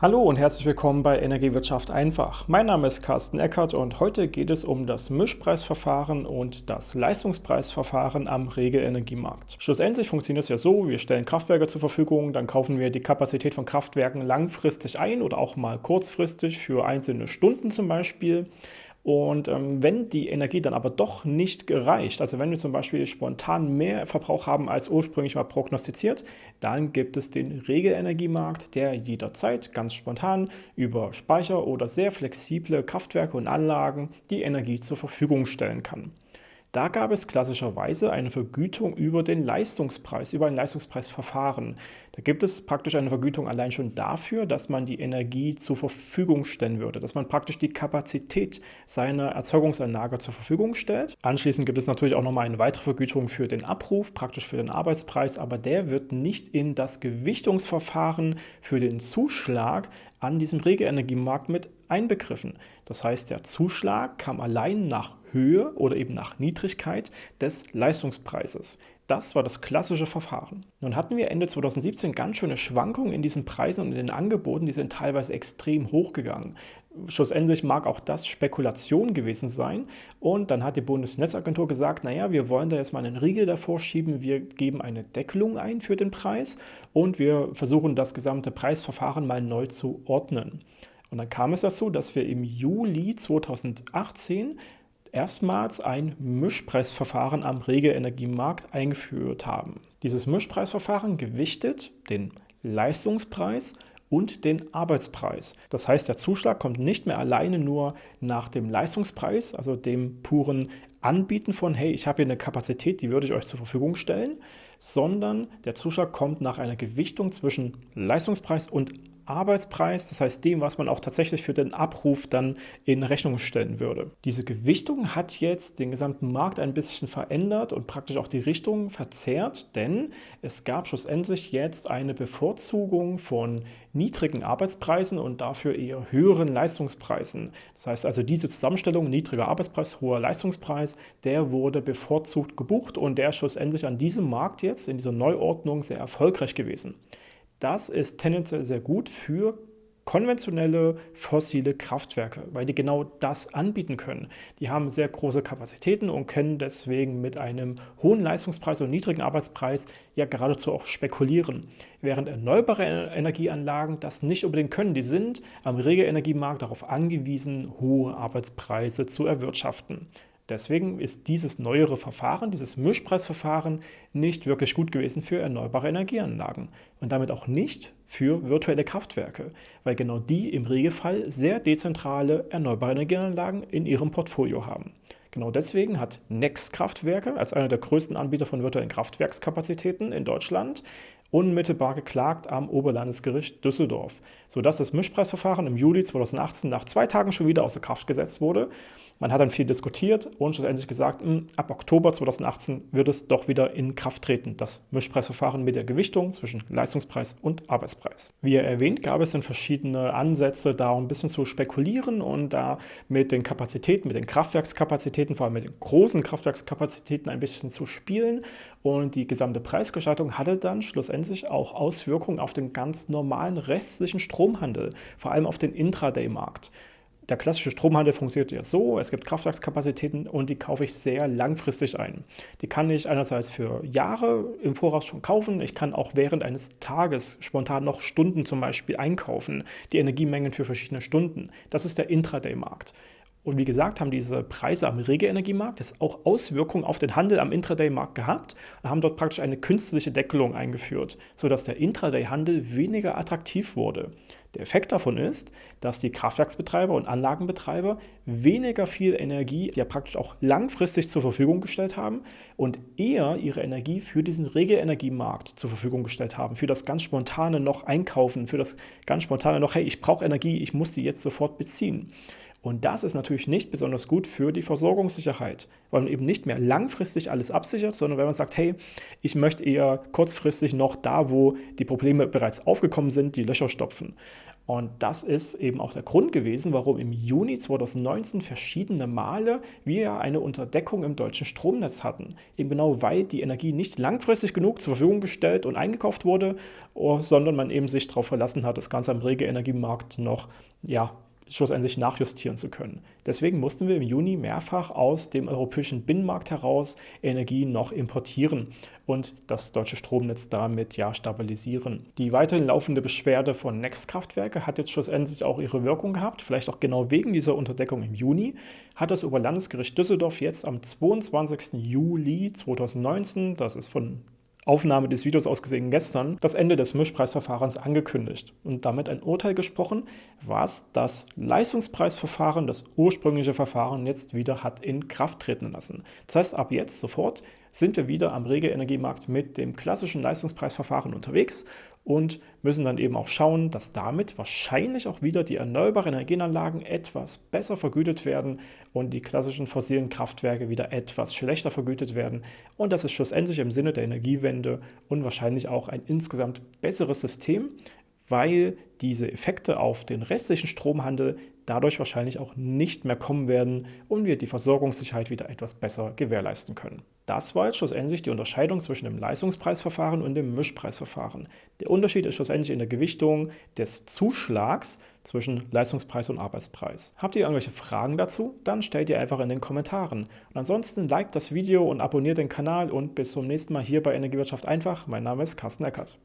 Hallo und herzlich willkommen bei Energiewirtschaft einfach. Mein Name ist Carsten Eckert und heute geht es um das Mischpreisverfahren und das Leistungspreisverfahren am Regelenergiemarkt. Schlussendlich funktioniert es ja so, wir stellen Kraftwerke zur Verfügung, dann kaufen wir die Kapazität von Kraftwerken langfristig ein oder auch mal kurzfristig für einzelne Stunden zum Beispiel. Und ähm, wenn die Energie dann aber doch nicht gereicht, also wenn wir zum Beispiel spontan mehr Verbrauch haben als ursprünglich mal prognostiziert, dann gibt es den Regelenergiemarkt, der jederzeit ganz spontan über Speicher oder sehr flexible Kraftwerke und Anlagen die Energie zur Verfügung stellen kann. Da gab es klassischerweise eine Vergütung über den Leistungspreis, über ein Leistungspreisverfahren. Da gibt es praktisch eine Vergütung allein schon dafür, dass man die Energie zur Verfügung stellen würde, dass man praktisch die Kapazität seiner Erzeugungsanlage zur Verfügung stellt. Anschließend gibt es natürlich auch nochmal eine weitere Vergütung für den Abruf, praktisch für den Arbeitspreis, aber der wird nicht in das Gewichtungsverfahren für den Zuschlag an diesem Regelenergiemarkt mit einbegriffen. Das heißt, der Zuschlag kam allein nach Höhe oder eben nach Niedrigkeit des Leistungspreises. Das war das klassische Verfahren. Nun hatten wir Ende 2017 ganz schöne Schwankungen in diesen Preisen und in den Angeboten, die sind teilweise extrem hochgegangen. Schlussendlich mag auch das Spekulation gewesen sein und dann hat die Bundesnetzagentur gesagt, naja, wir wollen da jetzt mal einen Riegel davor schieben, wir geben eine Deckelung ein für den Preis und wir versuchen das gesamte Preisverfahren mal neu zu ordnen. Und dann kam es dazu, dass wir im Juli 2018 erstmals ein Mischpreisverfahren am Regelenergiemarkt eingeführt haben. Dieses Mischpreisverfahren gewichtet den Leistungspreis und den Arbeitspreis. Das heißt, der Zuschlag kommt nicht mehr alleine nur nach dem Leistungspreis, also dem puren Anbieten von, hey, ich habe hier eine Kapazität, die würde ich euch zur Verfügung stellen, sondern der Zuschlag kommt nach einer Gewichtung zwischen Leistungspreis und Arbeitspreis, das heißt dem, was man auch tatsächlich für den Abruf dann in Rechnung stellen würde. Diese Gewichtung hat jetzt den gesamten Markt ein bisschen verändert und praktisch auch die Richtung verzerrt, denn es gab schlussendlich jetzt eine Bevorzugung von niedrigen Arbeitspreisen und dafür eher höheren Leistungspreisen. Das heißt also diese Zusammenstellung niedriger Arbeitspreis, hoher Leistungspreis, der wurde bevorzugt gebucht und der ist schlussendlich an diesem Markt jetzt in dieser Neuordnung sehr erfolgreich gewesen. Das ist tendenziell sehr gut für konventionelle fossile Kraftwerke, weil die genau das anbieten können. Die haben sehr große Kapazitäten und können deswegen mit einem hohen Leistungspreis und niedrigen Arbeitspreis ja geradezu auch spekulieren. Während erneuerbare Energieanlagen das nicht unbedingt können. Die sind am Regelenergiemarkt darauf angewiesen, hohe Arbeitspreise zu erwirtschaften. Deswegen ist dieses neuere Verfahren, dieses Mischpreisverfahren, nicht wirklich gut gewesen für erneuerbare Energieanlagen und damit auch nicht für virtuelle Kraftwerke, weil genau die im Regelfall sehr dezentrale erneuerbare Energieanlagen in ihrem Portfolio haben. Genau deswegen hat Next Kraftwerke als einer der größten Anbieter von virtuellen Kraftwerkskapazitäten in Deutschland unmittelbar geklagt am Oberlandesgericht Düsseldorf, sodass das Mischpreisverfahren im Juli 2018 nach zwei Tagen schon wieder außer Kraft gesetzt wurde man hat dann viel diskutiert und schlussendlich gesagt, hm, ab Oktober 2018 wird es doch wieder in Kraft treten, das Mischpreisverfahren mit der Gewichtung zwischen Leistungspreis und Arbeitspreis. Wie erwähnt, gab es dann verschiedene Ansätze, da ein bisschen zu spekulieren und da mit den Kapazitäten, mit den Kraftwerkskapazitäten, vor allem mit den großen Kraftwerkskapazitäten ein bisschen zu spielen. Und die gesamte Preisgestaltung hatte dann schlussendlich auch Auswirkungen auf den ganz normalen restlichen Stromhandel, vor allem auf den Intraday-Markt. Der klassische Stromhandel funktioniert ja so, es gibt Kraftwerkskapazitäten und die kaufe ich sehr langfristig ein. Die kann ich einerseits für Jahre im Voraus schon kaufen, ich kann auch während eines Tages spontan noch Stunden zum Beispiel einkaufen, die Energiemengen für verschiedene Stunden. Das ist der Intraday-Markt. Und wie gesagt, haben diese Preise am Regelenergiemarkt jetzt auch Auswirkungen auf den Handel am Intraday-Markt gehabt und haben dort praktisch eine künstliche Deckelung eingeführt, sodass der Intraday-Handel weniger attraktiv wurde. Der Effekt davon ist, dass die Kraftwerksbetreiber und Anlagenbetreiber weniger viel Energie ja praktisch auch langfristig zur Verfügung gestellt haben und eher ihre Energie für diesen Regelenergiemarkt zur Verfügung gestellt haben, für das ganz spontane noch einkaufen, für das ganz spontane noch, hey, ich brauche Energie, ich muss die jetzt sofort beziehen. Und das ist natürlich nicht besonders gut für die Versorgungssicherheit, weil man eben nicht mehr langfristig alles absichert, sondern wenn man sagt, hey, ich möchte eher kurzfristig noch da, wo die Probleme bereits aufgekommen sind, die Löcher stopfen. Und das ist eben auch der Grund gewesen, warum im Juni 2019 verschiedene Male wir eine Unterdeckung im deutschen Stromnetz hatten. Eben genau, weil die Energie nicht langfristig genug zur Verfügung gestellt und eingekauft wurde, oh, sondern man eben sich darauf verlassen hat, das Ganze am Regelenergiemarkt noch ja, schlussendlich nachjustieren zu können. Deswegen mussten wir im Juni mehrfach aus dem europäischen Binnenmarkt heraus Energie noch importieren und das deutsche Stromnetz damit ja stabilisieren. Die weiterhin laufende Beschwerde von Next-Kraftwerke hat jetzt schlussendlich auch ihre Wirkung gehabt, vielleicht auch genau wegen dieser Unterdeckung im Juni, hat das Oberlandesgericht Düsseldorf jetzt am 22. Juli 2019, das ist von Aufnahme des Videos aus gesehen gestern, das Ende des Mischpreisverfahrens angekündigt und damit ein Urteil gesprochen, was das Leistungspreisverfahren, das ursprüngliche Verfahren, jetzt wieder hat in Kraft treten lassen. Das heißt, ab jetzt sofort sind wir wieder am Regelenergiemarkt mit dem klassischen Leistungspreisverfahren unterwegs und müssen dann eben auch schauen, dass damit wahrscheinlich auch wieder die erneuerbaren Energienanlagen etwas besser vergütet werden und die klassischen fossilen Kraftwerke wieder etwas schlechter vergütet werden. Und das ist schlussendlich im Sinne der Energiewende und wahrscheinlich auch ein insgesamt besseres System, weil diese Effekte auf den restlichen Stromhandel dadurch wahrscheinlich auch nicht mehr kommen werden und wir die Versorgungssicherheit wieder etwas besser gewährleisten können. Das war jetzt schlussendlich die Unterscheidung zwischen dem Leistungspreisverfahren und dem Mischpreisverfahren. Der Unterschied ist schlussendlich in der Gewichtung des Zuschlags zwischen Leistungspreis und Arbeitspreis. Habt ihr irgendwelche Fragen dazu? Dann stellt ihr einfach in den Kommentaren. Und ansonsten liked das Video und abonniert den Kanal und bis zum nächsten Mal hier bei Energiewirtschaft einfach. Mein Name ist Carsten Eckert.